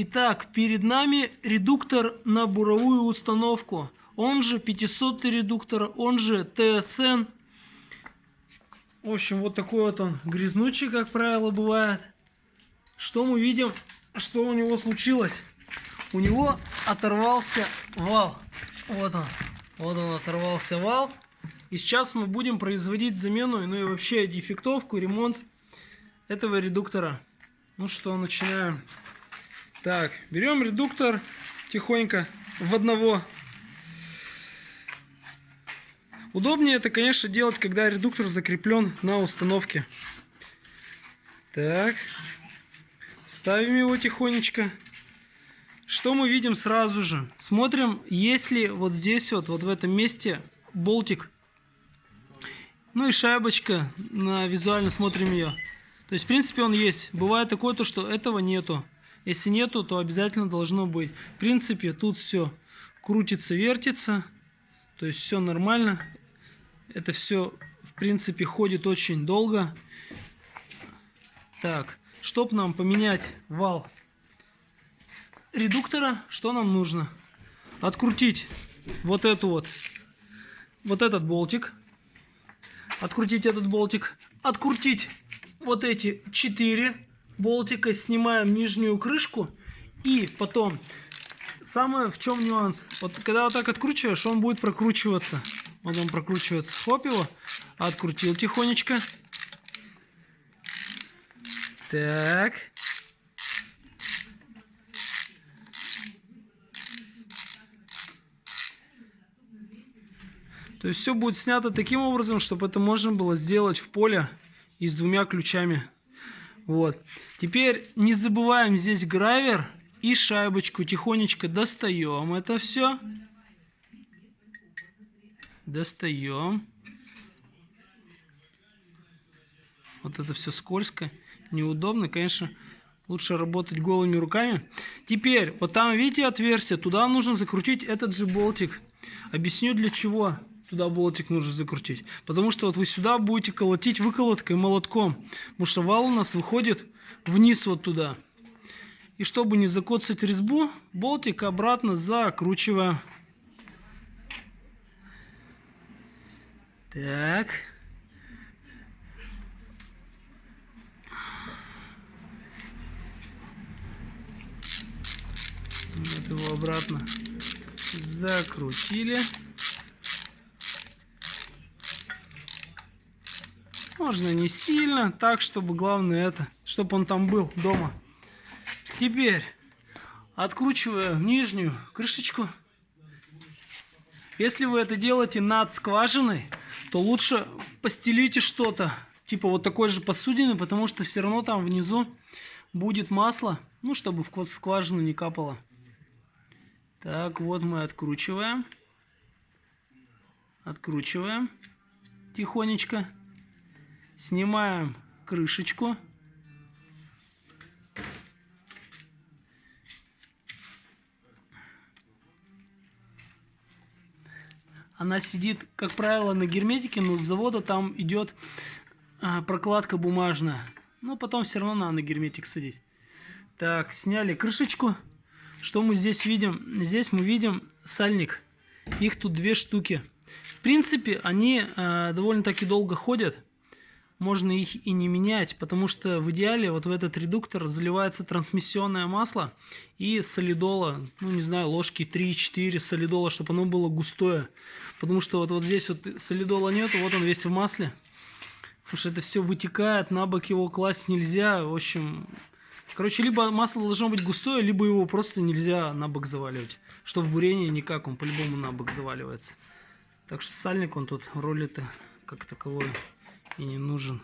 Итак, перед нами редуктор на буровую установку. Он же 500 редуктор, он же ТСН. В общем, вот такой вот он грязнучий, как правило, бывает. Что мы видим, что у него случилось? У него оторвался вал. Вот он. Вот он оторвался вал. И сейчас мы будем производить замену, ну и вообще дефектовку, ремонт этого редуктора. Ну что, начинаем. Так, берем редуктор тихонько в одного. Удобнее это, конечно, делать, когда редуктор закреплен на установке. Так, ставим его тихонечко. Что мы видим сразу же? Смотрим, есть ли вот здесь вот, вот в этом месте болтик. Ну и шайбочка, на визуально смотрим ее. То есть, в принципе, он есть. Бывает такое, то, что этого нету. Если нету, то обязательно должно быть. В принципе, тут все крутится, вертится. То есть все нормально. Это все, в принципе, ходит очень долго. Так, чтобы нам поменять вал редуктора, что нам нужно? Открутить вот эту вот, вот этот болтик. Открутить этот болтик. Открутить вот эти четыре болтика, снимаем нижнюю крышку и потом самое в чем нюанс. Вот когда вот так откручиваешь, он будет прокручиваться. Вот он прокручивается. Хоп его, открутил тихонечко. Так. То есть все будет снято таким образом, чтобы это можно было сделать в поле и с двумя ключами. Вот. Теперь не забываем здесь гравер и шайбочку. Тихонечко достаем это все. Достаем. Вот это все скользко, неудобно. Конечно, лучше работать голыми руками. Теперь, вот там, видите, отверстие. Туда нужно закрутить этот же болтик. Объясню для чего туда болтик нужно закрутить. Потому что вот вы сюда будете колотить выколоткой, молотком. Потому что вал у нас выходит вниз вот туда. И чтобы не закоцать резьбу, болтик обратно закручиваем. Так. Вот его обратно закрутили. Можно не сильно, так, чтобы главное это, чтобы он там был дома. Теперь откручиваю нижнюю крышечку. Если вы это делаете над скважиной, то лучше постелите что-то, типа вот такой же посудины, потому что все равно там внизу будет масло, ну, чтобы в скважину не капало. Так, вот мы откручиваем. Откручиваем тихонечко. Снимаем крышечку. Она сидит, как правило, на герметике, но с завода там идет а, прокладка бумажная. Но потом все равно надо на герметик садить. Так, сняли крышечку. Что мы здесь видим? Здесь мы видим сальник. Их тут две штуки. В принципе, они э, довольно-таки долго ходят можно их и не менять, потому что в идеале вот в этот редуктор заливается трансмиссионное масло и солидола, ну не знаю, ложки 3-4 солидола, чтобы оно было густое. Потому что вот, вот здесь вот солидола нет, вот он весь в масле. Потому что это все вытекает, на бок его класть нельзя. В общем, короче, либо масло должно быть густое, либо его просто нельзя на бок заваливать. Что в бурении никак, он по-любому на бок заваливается. Так что сальник он тут роли-то как таковой и не нужен.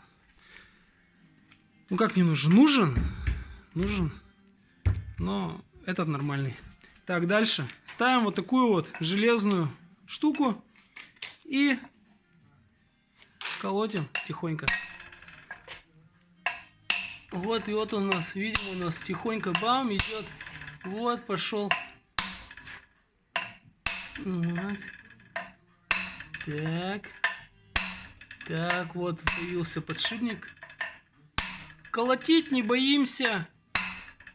Ну как не нужен? Нужен. Нужен. Но этот нормальный. Так, дальше. Ставим вот такую вот железную штуку и колотим тихонько. Вот, и вот у нас, видим, у нас тихонько бам идет. Вот, пошел. Вот. Так. Так, вот появился подшипник. Колотить не боимся.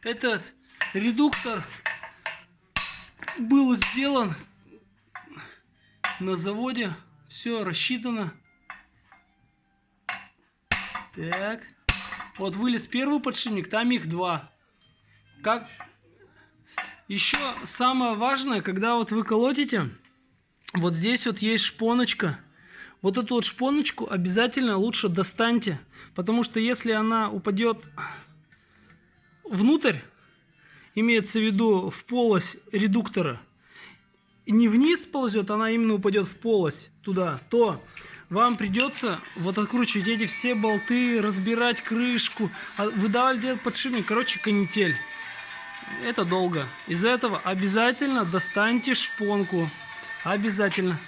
Этот редуктор был сделан на заводе. Все рассчитано. Так. Вот вылез первый подшипник, там их два. Как еще самое важное, когда вот вы колотите, вот здесь вот есть шпоночка. Вот эту вот шпоночку обязательно лучше достаньте, потому что если она упадет внутрь, имеется в виду в полость редуктора, не вниз ползет, она именно упадет в полость туда, то вам придется вот откручивать эти все болты, разбирать крышку, а выдавливать подшипник, короче, канитель. Это долго. Из-за этого обязательно достаньте шпонку. Обязательно.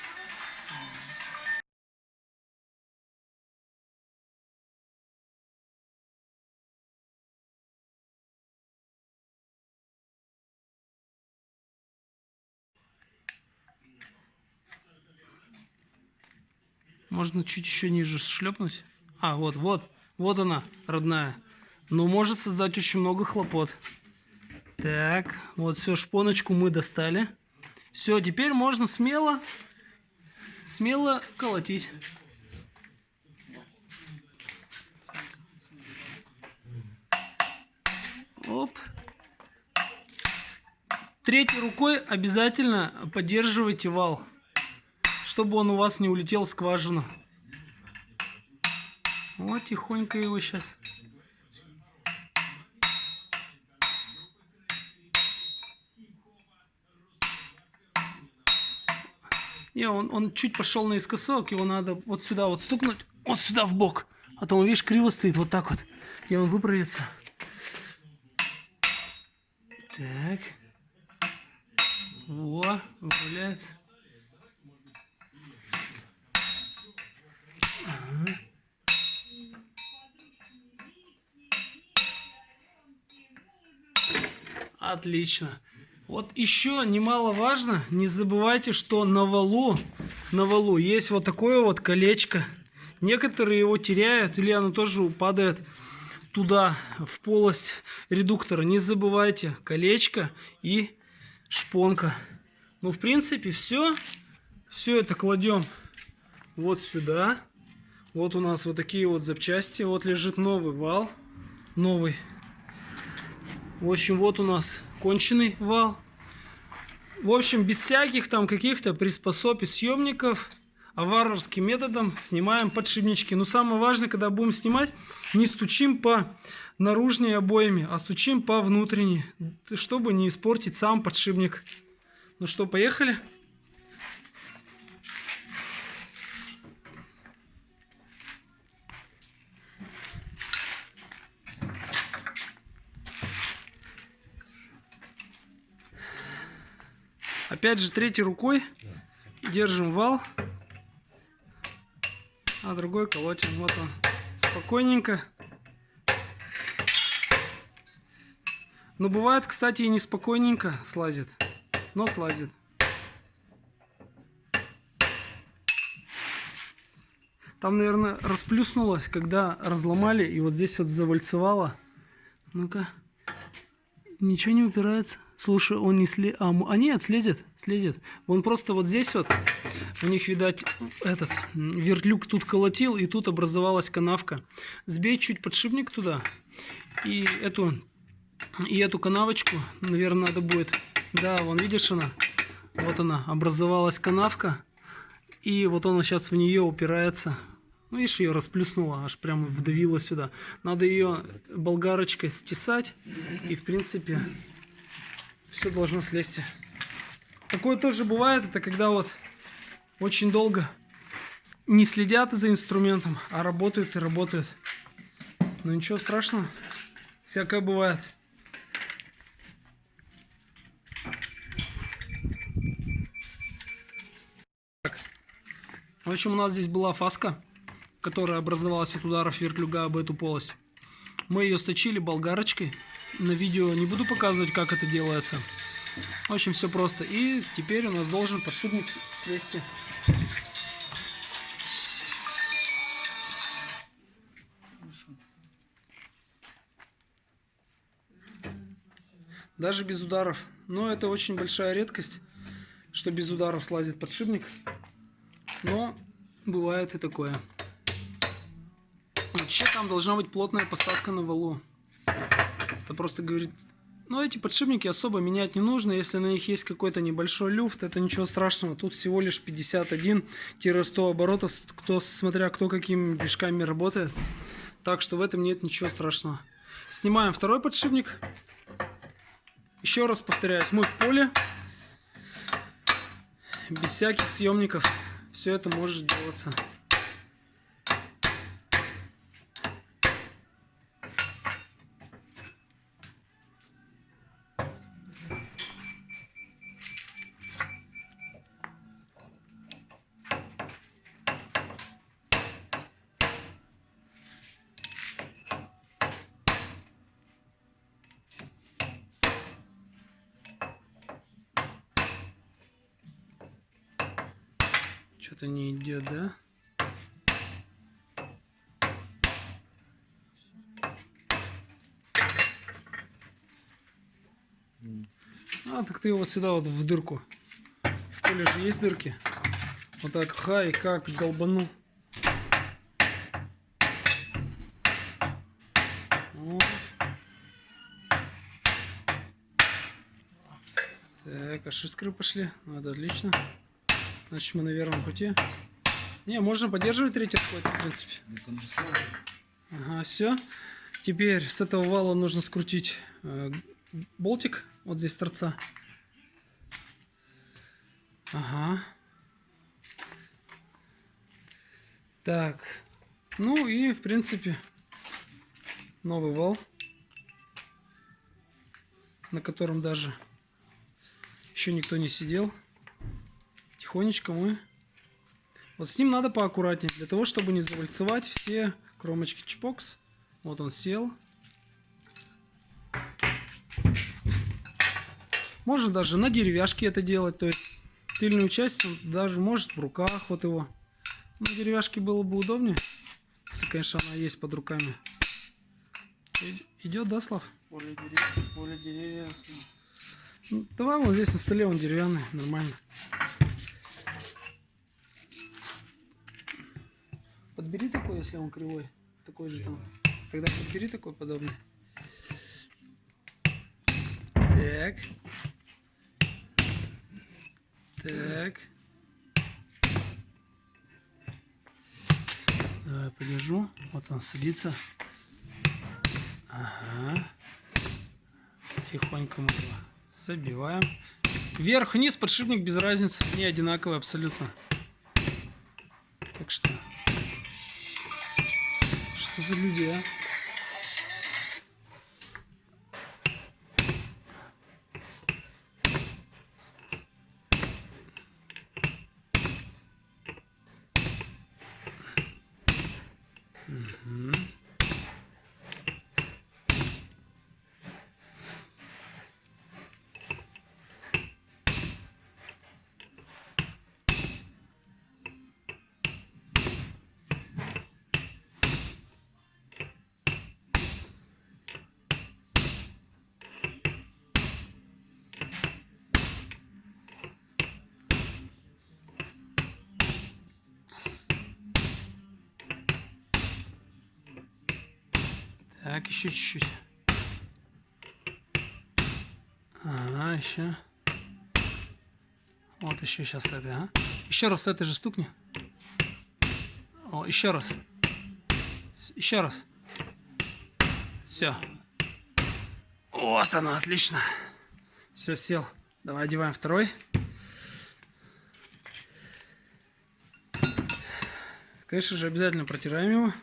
Можно чуть еще ниже шлепнуть. А, вот, вот, вот она, родная. Но может создать очень много хлопот. Так, вот все, шпоночку мы достали. Все, теперь можно смело, смело колотить. Оп. Третьей рукой обязательно поддерживайте вал, чтобы он у вас не улетел в скважину. Вот тихонько его сейчас. Не, он, он чуть пошел наискосок, его надо вот сюда вот стукнуть, вот сюда в бок. А то он, видишь, криво стоит, вот так вот. И он выправится. Так. Во, выправляется. Отлично. Вот еще немаловажно, не забывайте, что на валу, на валу есть вот такое вот колечко. Некоторые его теряют, или оно тоже падает туда, в полость редуктора. Не забывайте, колечко и шпонка. Ну, в принципе, все. Все это кладем вот сюда. Вот у нас вот такие вот запчасти. Вот лежит новый вал. Новый. В общем, вот у нас конченый вал. В общем, без всяких там каких-то приспособ и съемников, а варварским методом снимаем подшипнички. Но самое важное, когда будем снимать, не стучим по наружной обоями, а стучим по внутренней, чтобы не испортить сам подшипник. Ну что, поехали? Опять же, третьей рукой держим вал, а другой колотим. Вот он. Спокойненько. Но бывает, кстати, и неспокойненько слазит. Но слазит. Там, наверное, расплюснулось, когда разломали, и вот здесь вот завальцевало. Ну-ка. Ничего не упирается. Слушай, он не слезет. А, а нет, слезет, слезет. Он просто вот здесь вот, у них, видать, этот вертлюк тут колотил, и тут образовалась канавка. Сбей чуть подшипник туда, и эту, и эту канавочку, наверное, надо будет... Да, вон, видишь она? Вот она, образовалась канавка, и вот она сейчас в нее упирается. Ну, видишь, ее расплюснула, аж прямо вдавила сюда. Надо ее болгарочкой стесать, и, в принципе, все должно слезть. Такое тоже бывает, это когда вот очень долго не следят за инструментом, а работают и работают. Но ничего страшного, всякое бывает. В общем, у нас здесь была фаска, которая образовалась от ударов вертлюга об эту полость. Мы ее сточили болгарочкой на видео не буду показывать, как это делается. Очень все просто. И теперь у нас должен подшипник слезть. даже без ударов. Но это очень большая редкость, что без ударов слазит подшипник. Но бывает и такое. Вообще там должна быть плотная посадка на валу. Это просто говорит... Но эти подшипники особо менять не нужно. Если на них есть какой-то небольшой люфт, это ничего страшного. Тут всего лишь 51-100 оборотов, кто, смотря кто какими движками работает. Так что в этом нет ничего страшного. Снимаем второй подшипник. Еще раз повторяюсь, мы в поле. Без всяких съемников все это может делаться. Что-то не идет, да? А, так ты вот сюда вот в дырку. В поле же есть дырки. Вот так, хай, как долбанул. Вот. Так, аж искры пошли. Ну, это отлично. Значит, мы на верном пути. Не, можно поддерживать третий отход, в принципе. Ага, все. Теперь с этого вала нужно скрутить э, болтик вот здесь торца. Ага. Так. Ну и, в принципе, новый вал, на котором даже еще никто не сидел тихонечко мы... Вот с ним надо поаккуратнее, для того, чтобы не завальцевать все кромочки чпокс. Вот он сел. Можно даже на деревяшке это делать, то есть тыльную часть он даже может в руках вот его. На деревяшке было бы удобнее, если, конечно, она есть под руками. Идет, да, Слав? Поле деревьев, поле деревьев. Ну, давай вот здесь на столе он деревянный, нормально. Подбери такой, если он кривой. Такой же там. Тогда подбери такой подобный. Так. Так. Давай подержу. Вот он садится. Ага. Тихонько мы его забиваем. Вверх-вниз подшипник без разницы. Не одинаковый абсолютно. Что за люди, а? Угу. Так, еще чуть-чуть. Ага, еще. Вот еще сейчас это, а? Еще раз с этой же стукни. О, еще раз. Еще раз. Все. Вот она, отлично. Все, сел. Давай одеваем второй. Конечно же, обязательно протираем его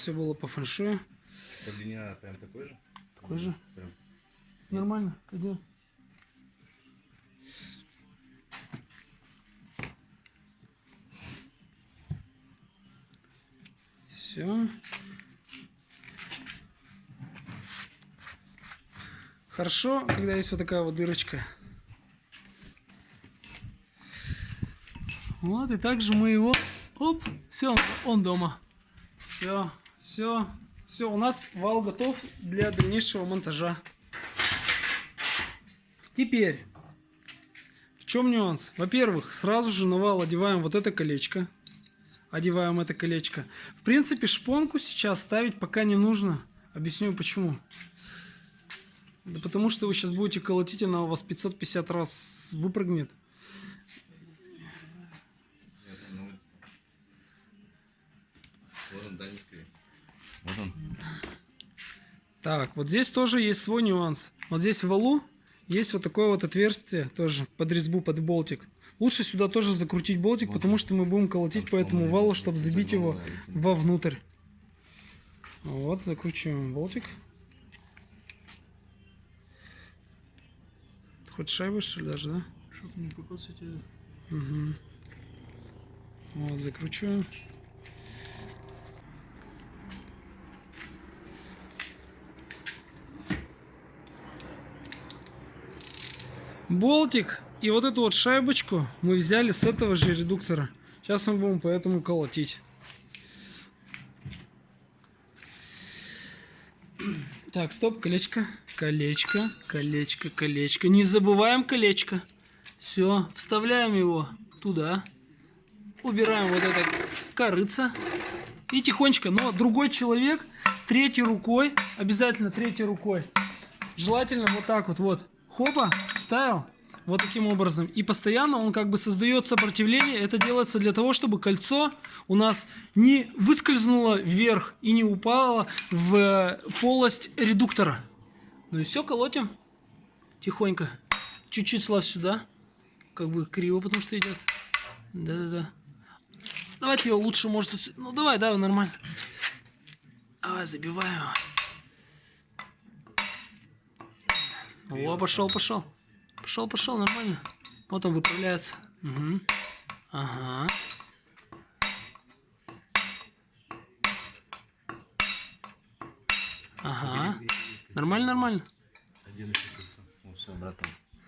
все было по фэншую. По длине прям такой же? Такой же? Прям. Нормально, где? Все. Хорошо, когда есть вот такая вот дырочка. Вот, и также мы его... Оп, все, он дома. Все. Все, все, у нас вал готов для дальнейшего монтажа. Теперь, в чем нюанс? Во-первых, сразу же на вал одеваем вот это колечко. Одеваем это колечко. В принципе, шпонку сейчас ставить пока не нужно. Объясню почему. Да потому что вы сейчас будете колотить, она у вас 550 раз выпрыгнет. Скрин. Вот он. Так, вот здесь тоже есть свой нюанс. Вот здесь в валу есть вот такое вот отверстие тоже под резьбу, под болтик. Лучше сюда тоже закрутить болтик, Вот потому он. что мы будем колотить Там по этому валу, чтобы забить его вовнутрь. Вот, закручиваем болтик. Хоть шайбы, что ли, даже, да? Чтоб не кокосить через... Угу. Вот, закручиваем. Болтик и вот эту вот шайбочку мы взяли с этого же редуктора. Сейчас мы будем поэтому колотить. Так, стоп, колечко, колечко, колечко, колечко. Не забываем колечко. Все, вставляем его туда. Убираем вот это корыца. И тихонечко, но другой человек третьей рукой, обязательно третьей рукой. Желательно вот так вот, вот. Хопа, вставил. Вот таким образом. И постоянно он как бы создает сопротивление. Это делается для того, чтобы кольцо у нас не выскользнуло вверх и не упало в э, полость редуктора. Ну и все, колотим. Тихонько. Чуть-чуть слав сюда. Как бы криво, потому что идет. Да-да-да. Давайте его лучше, может... Ну давай, давай, нормально. Давай, забиваем его. О, пошел, пошел. Пошел, пошел, нормально. Вот он выправляется. Мгм. Ага. Ага. Нормально, нормально.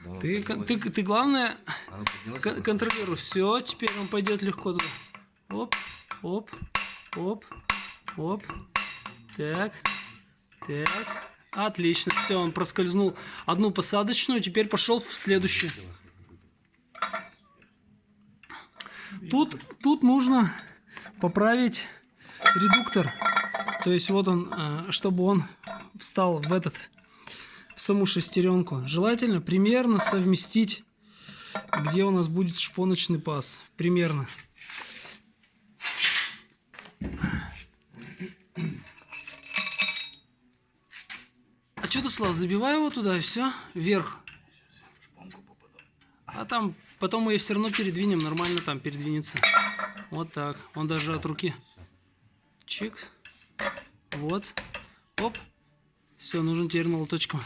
Ну Ты, ты, ты главное, Она поднялась, кон- контролируй. Все, теперь он пойдет легко туда. Оп, оп, оп, оп. Так, так. Отлично, все, он проскользнул одну посадочную, теперь пошел в следующую. Тут, тут нужно поправить редуктор. То есть вот он, э, чтобы он встал в этот, в саму шестеренку. Желательно примерно совместить, где у нас будет шпоночный паз. Примерно. А что ты, Слав, забивай его туда и все, вверх. А там потом мы ее все равно передвинем, нормально там передвинется. Вот так. Он даже от руки. Чик. Вот. Оп. Все, нужен теперь молоточком.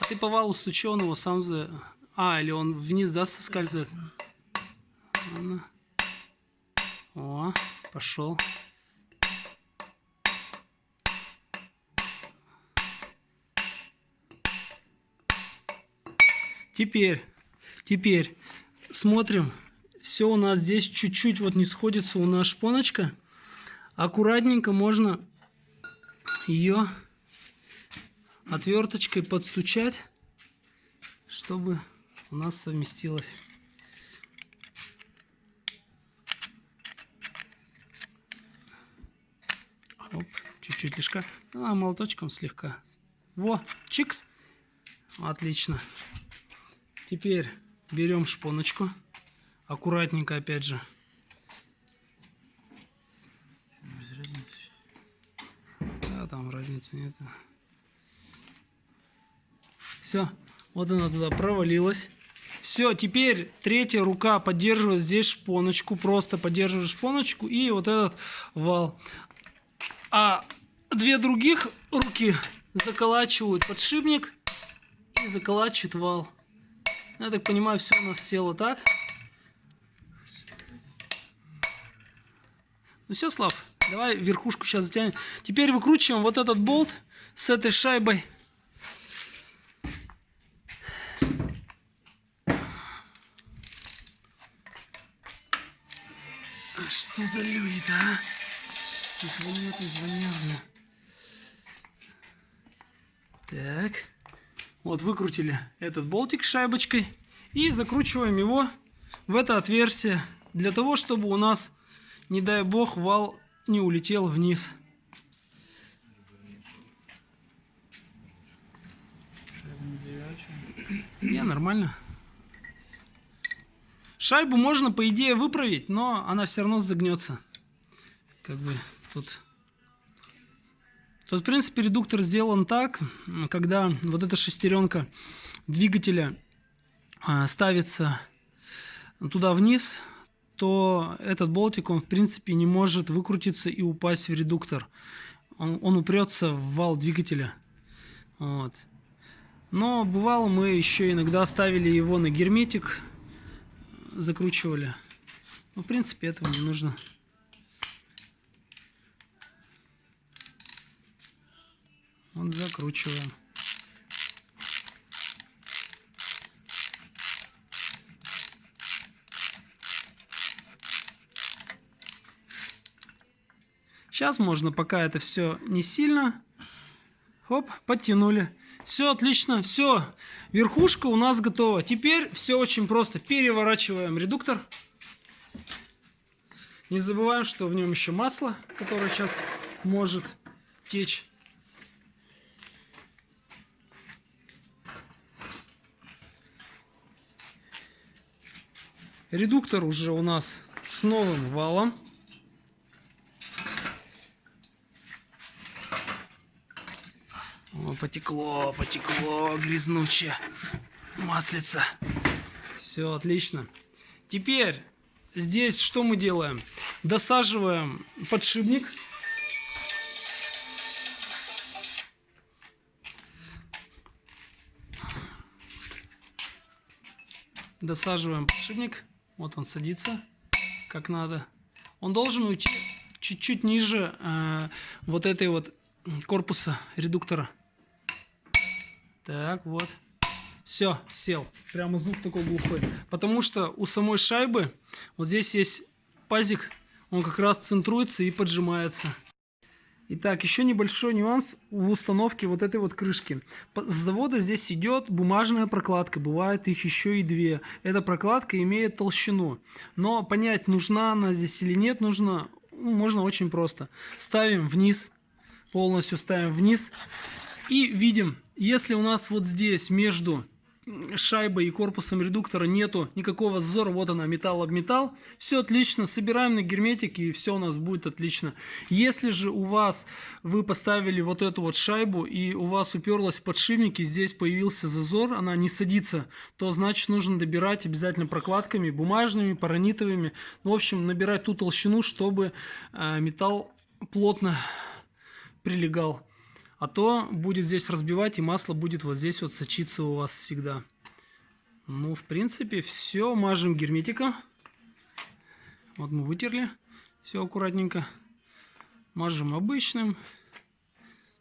А ты по валу стучи, его сам за... А, или он вниз, да, соскальзывает? О, пошел. Теперь, теперь смотрим. Все у нас здесь чуть-чуть вот не сходится у нас шпоночка. Аккуратненько можно ее отверточкой подстучать, чтобы у нас совместилось. Оп, чуть-чуть лишка. А, молоточком слегка. Во, чикс. Отлично. Теперь берем шпоночку. Аккуратненько, опять же. Да, там разницы нет. Все, вот она туда провалилась. Все, теперь третья рука поддерживает здесь шпоночку, просто поддерживает шпоночку и вот этот вал. А две других руки заколачивают подшипник и заколачивают вал. Я так понимаю, все у нас село так. Ну все, Слав, давай верхушку сейчас затянем. Теперь выкручиваем вот этот болт с этой шайбой. Что за люди-то, а? Звонят, не звонят. Так. Вот выкрутили этот болтик шайбочкой. И закручиваем его в это отверстие. Для того, чтобы у нас, не дай бог, вал не улетел вниз. Не, нормально. Шайбу можно, по идее, выправить, но она все равно загнется. Как бы тут... Тут, в принципе, редуктор сделан так, когда вот эта шестеренка двигателя а, ставится туда вниз, то этот болтик, он, в принципе, не может выкрутиться и упасть в редуктор. Он, он упрется в вал двигателя. Вот. Но бывало мы еще иногда ставили его на герметик, закручивали. Ну, в принципе, этого не нужно. Вот закручиваем. Сейчас можно, пока это все не сильно. Хоп, подтянули. Все отлично, все. Верхушка у нас готова. Теперь все очень просто. Переворачиваем редуктор. Не забываем, что в нем еще масло, которое сейчас может течь. Редуктор уже у нас с новым валом. О, потекло, потекло, грязнучее. Маслица. Все, отлично. Теперь здесь что мы делаем? Досаживаем подшипник. Досаживаем подшипник. Вот он садится, как надо. Он должен уйти чуть-чуть ниже э, вот этой вот корпуса редуктора. Так, вот. Все, сел. Прямо звук такой глухой. Потому что у самой шайбы вот здесь есть пазик. Он как раз центруется и поджимается. Итак, еще небольшой нюанс в установке вот этой вот крышки. С завода здесь идет бумажная прокладка, бывает их еще и две. Эта прокладка имеет толщину, но понять, нужна она здесь или нет, нужно, ну, можно очень просто. Ставим вниз, полностью ставим вниз и видим, если у нас вот здесь между шайбой и корпусом редуктора нету никакого зазора, вот она, металл об металл, все отлично, собираем на герметик и все у нас будет отлично. Если же у вас, вы поставили вот эту вот шайбу и у вас уперлась в подшипник и здесь появился зазор, она не садится, то значит нужно добирать обязательно прокладками, бумажными, паранитовыми, ну, в общем, набирать ту толщину, чтобы э, металл плотно прилегал. А то будет здесь разбивать, и масло будет вот здесь вот сочиться у вас всегда. Ну, в принципе, все. Мажем герметиком. Вот мы вытерли. Все аккуратненько. Мажем обычным.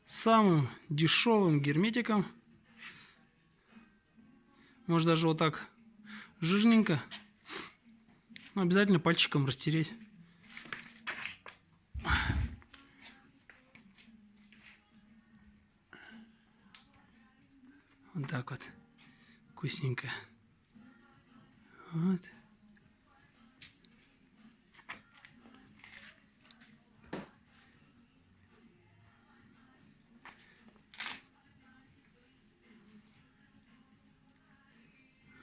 Самым дешевым герметиком. Может даже вот так жирненько. Но обязательно пальчиком растереть. Вот так вот. Вкусненько. Вот.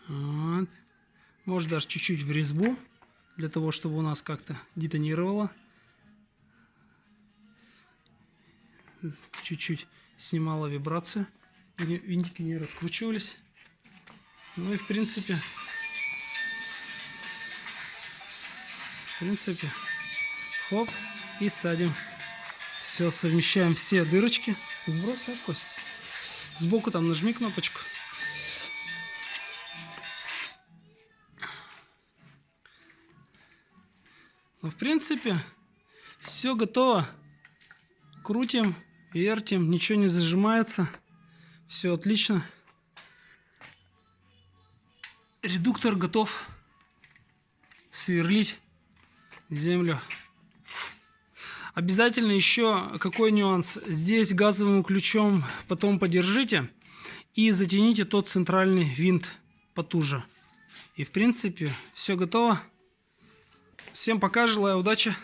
Вот. Может даже чуть-чуть в резьбу, для того, чтобы у нас как-то детонировало. Чуть-чуть снимала вибрацию винтики не раскручивались. Ну и в принципе, в принципе, хоп, и садим. Все, совмещаем все дырочки. Сбрось, а, кость. Сбоку там нажми кнопочку. Ну, в принципе, все готово. Крутим, вертим, ничего не зажимается. Все отлично. Редуктор готов сверлить землю. Обязательно еще какой нюанс. Здесь газовым ключом потом подержите и затяните тот центральный винт потуже. И в принципе все готово. Всем пока, желаю удачи.